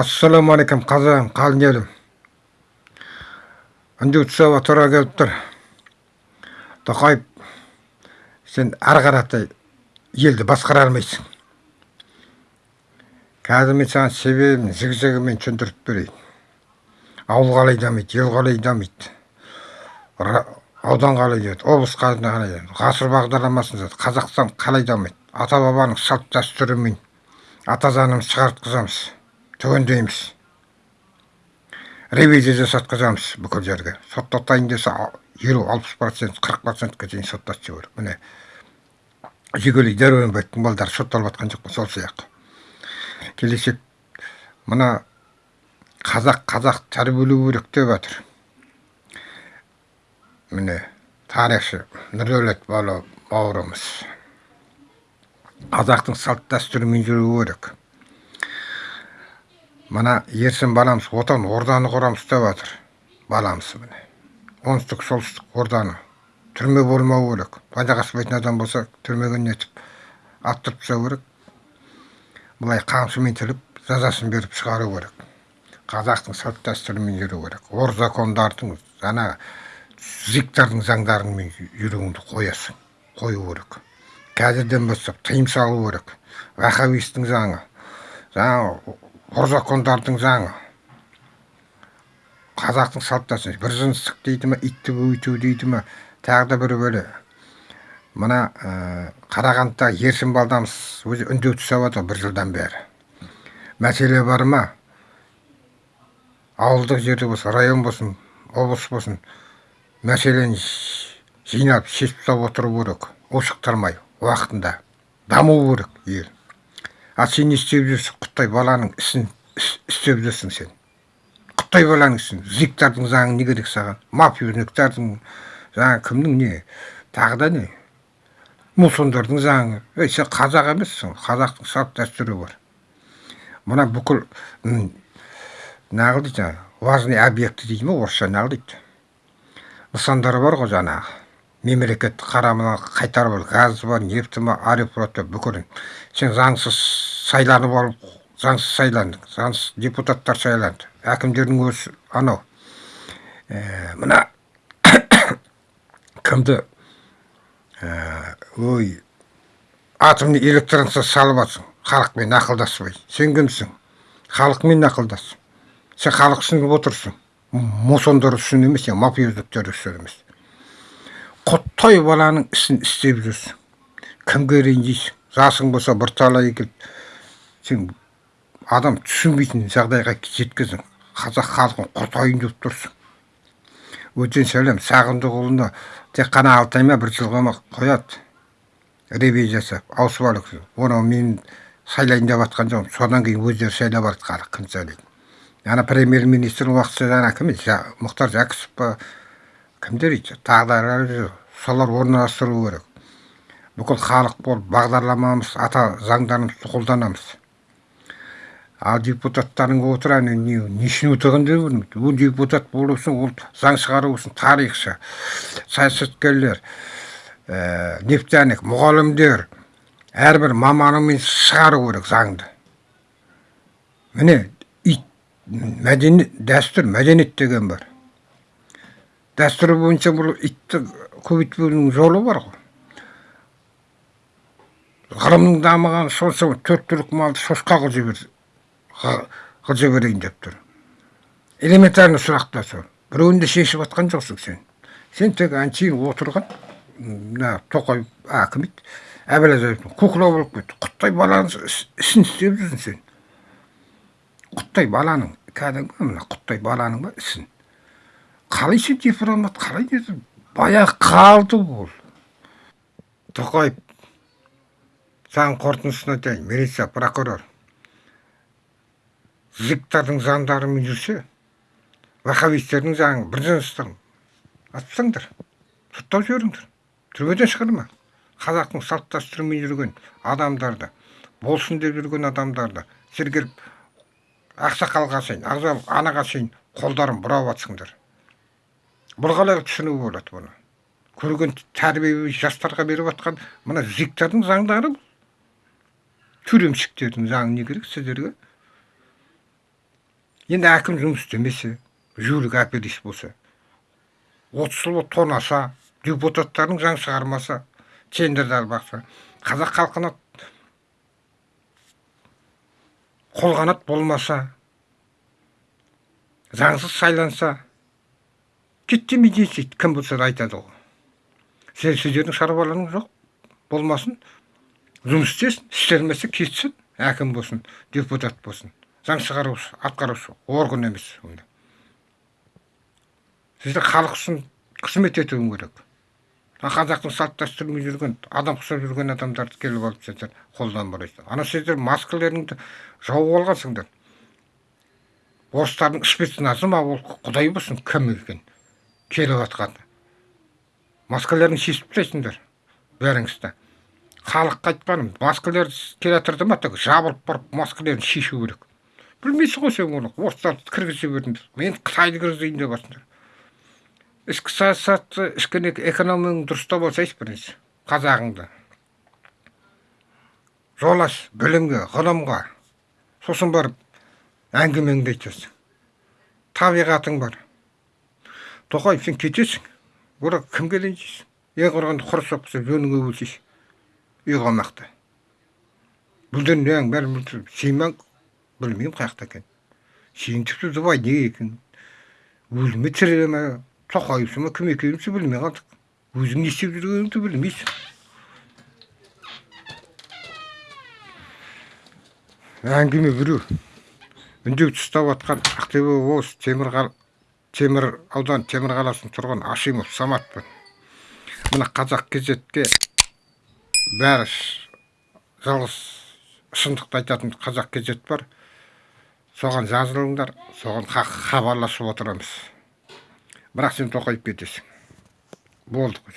ассалаумағалейкум қазағым қалың елім үндеу тұсауға тура келіп тұр. Тоқаев сен ары елді басқара алмайсың. Қазір мен саған себебін зіг зігімен түсіндіріп берейін. Ауыл қалай дамиды ел қалай дамиды. Аудан қалай дейді облыс қалай дамиды. Ғасыр бағдарламасын қазақстан қалай дамиды. Ата бабаның салт дәстүрімен ата заңымызды шығартқызамыз түгендейміз ревизия жасатқызамыз бүкіл жерге соттатайын десе елу алпыс процент қырық процентке дейін соттатып жіберу міне жигули дәуренбектің балдары сотталып жатқан жоқ па сол сияқты келешек мына қазақ қазақ тәрбиелеу керек деп жатыр міне тарихшы нұрдәулет бауырымыз. Қазақтың салт дәстүрімен жүру керек. Мына ерсін баламыз отан орданы құрамыз деп жатыр баламыз міне. Оңтүстік солтүстік орданы. Түрме болмау керек. Пайдаға аспайтын адам болса түрмеге нетіп аттырып тастау керек. Былай қамшымен тіліп жазасын беріп шығару керек. Қазақтың салт дәстүрімен жүру керек. Ор закондардың жаңағы зиктардың заңдарымен жүруіңді қоясың. Қою керек. Қазірден бастап тыйым салу керек. Вахабистің заңы. Жаңағы закондардың заңы. Қазақтың салт дәстүрі бір жыныстық дейді ма итті өйту дейді ма тағы да бір бөле мына ә, қарағандыда ерсін балдамыз өзі үндеу түсіп жатыр бір жылдан бері. Мәселе бар ма? Ауылдық жерде болсын район болсын облыс болсын мәселені жинап шешіп тастап отыру керек ушықтырмай уақытында даму керек ел. А сен не істеп жүрсің құттай баланың ісін істеп жүрсің сен. Құттай баланың ісін зиктардың заңы не керек саған? Мафиозніктардың жаңағы кімнің не? Тағы да не? Мусондардың заңы. Ей сен қазақ емессің. Қазақтың салт дәстүрі бар. Мына бүкіл неғыл дейді? Важный объекті дейді ма орысша неғыл дейді? Нысандар бар ғой жаңағы. Мемлекеттік қарамына қайтарып ал. Газы бар нефті бар аэрофлоты бүкілін. Сен заңсыз сайланып алып заңсыз сайландың заңсыз депутаттар сайланды әкімдердің өзі анау ә, мына кімді ә, ой атомный электростанция салып жатсың халықпен ақылдаспай сен кімсің халықмен ақылдас сен халық үшін отырсың мусондар үшін емес мафиоздіктер үшін емес құттай баланың ісін істеп жүрсің кімге ренжисің жасың болса бірталай келіп сен адам түсінбейтін жағдайға жеткіздің. Қазақ халқын құртайын деп тұрсың. Өтен сәлем сағындықұлына тек қана алты ай ма бір жылға ма қояды. Ревизия жасап ауысып оны мен сайлайын деп жатқан жоқпын. Содан кейін өздері сайлап халық кім сайлайды ана премьер министр уақытша ана кім мұхтар жәкішев па? Кімдер еді? Тағы солар орналастыру керек. Бүкіл халық болып бағдарламамыз ата заңдарымызды қолданамыз. Ал депутаттардың отырады не не үшін отырғанын да білмейді ол депутат болу үшін ол заң шығару үшін тарихшы саясаткерлер ә, нефтяник мұғалімдер әрбір маманымен шығару керек заңды міне ит мәдениет дәстүр мәдениет деген бар дәстүр бойынша бұл итті көбейтпеудің жолы бар ғой ғылымның дамығаны сонша төрт түлік малды шошқа қылып жібер қылып жіберейін деп тұр. Элементарный сұрақтар сол. Біреуін де шешіп жатқан жоқсың сен. Сен тек әншейін отырған мына тоқаев а кім еді? Әбіләзовтың кукла болып кетті. Құттай баланың ісін істеп жүрсің сен. Құттай баланың кәдімгі мына құттай баланың ба ісін. Қалай сен дипломат қалай не баяғы қалды ол. Тоқаев заң қорытындысын айтайын милиция прокурор. Зиктардың заңдарымен жүрсе вахабистердің заңы бір атып тастаңдар соттап жіберіңдер. Түрмеден шығарма қазақтың салт дәстүрімен жүрген адамдарды болсын деп жүрген адамдарды сергеліп ақсақалға шейін анаға шейін қолдарын бұрап жатсыңдар бұл қалай түсіну болады бұны? Көрген тәрбие жастарға беріп жатқан мына зиктардың заңдары бұл. Тюремщиктердің заңы не керек сіздерге? Енді әкім жұмыс істемесе жүйелік оператив болса отыз жыл тонаса депутаттардың заң шығармаса тендерді бақса қазақ халқына қолғанат болмаса заңсыз сайланса кетте дейсіз кім болса да айтады ғой сен сіздердің шаруаларыңыз жоқ болмасын жұмыс істесін істелмесе кетсін әкім болсын депутат болсын заң шығарушы атқарушы орган емес онда. Сіздер халық үшін қызмет етуің керек. Қазақтың салт дәстүрімен жүрген адам ұқсап жүрген адамдарды келіп алып сендер қолдан бұрайсың ана сендер маскаларыңды жауып алғансыңдар. Орыстардың спецназы ма ол? Құдай болсын кім екен келіп жатқан. Маскаларыңды шешіп тастайсыңдар бәріңізді халыққа айтқаным маскалар келе жатыр ма? Так жабылып барып маскалерін шешу керек. Білмейсің ғой сен оны орыстарды кіргізе бердіңдер мен қытайды кіргізейін деп жатсыңдар ішкі саясатты ішкі экономияң дұрыстап алсайшы бірінші қазағыңды жол аш білімге ғылымға сосын барып әңгімеңді айтасың табиғатың бар тоқаев сен кетесің бірақ кімге ренжисің ең құрығанда құр соқса жөніңе өлсейші үй қамақта бүлдірген бәрі сыймаң білмеймін қай жақта екенін тіпті дубай неге екен өлі ме тірі ме тоқаевсың ма кім екенімізді білмей қалдық өзің не істеп жүргеніңді білмейсің әңгіме біреу үндеу ұстап жатқан ақтөбе облысы темір, темір аудан темір қаласының тұрғыны ашимов саматпын мына қазақ кезетке бәрі жалғыз шындықты айтатын қазақ кезет бар соған жазылыңдар соған хабарласып отырамыз. Бірақ сен тоқайып кетесің. Болды қой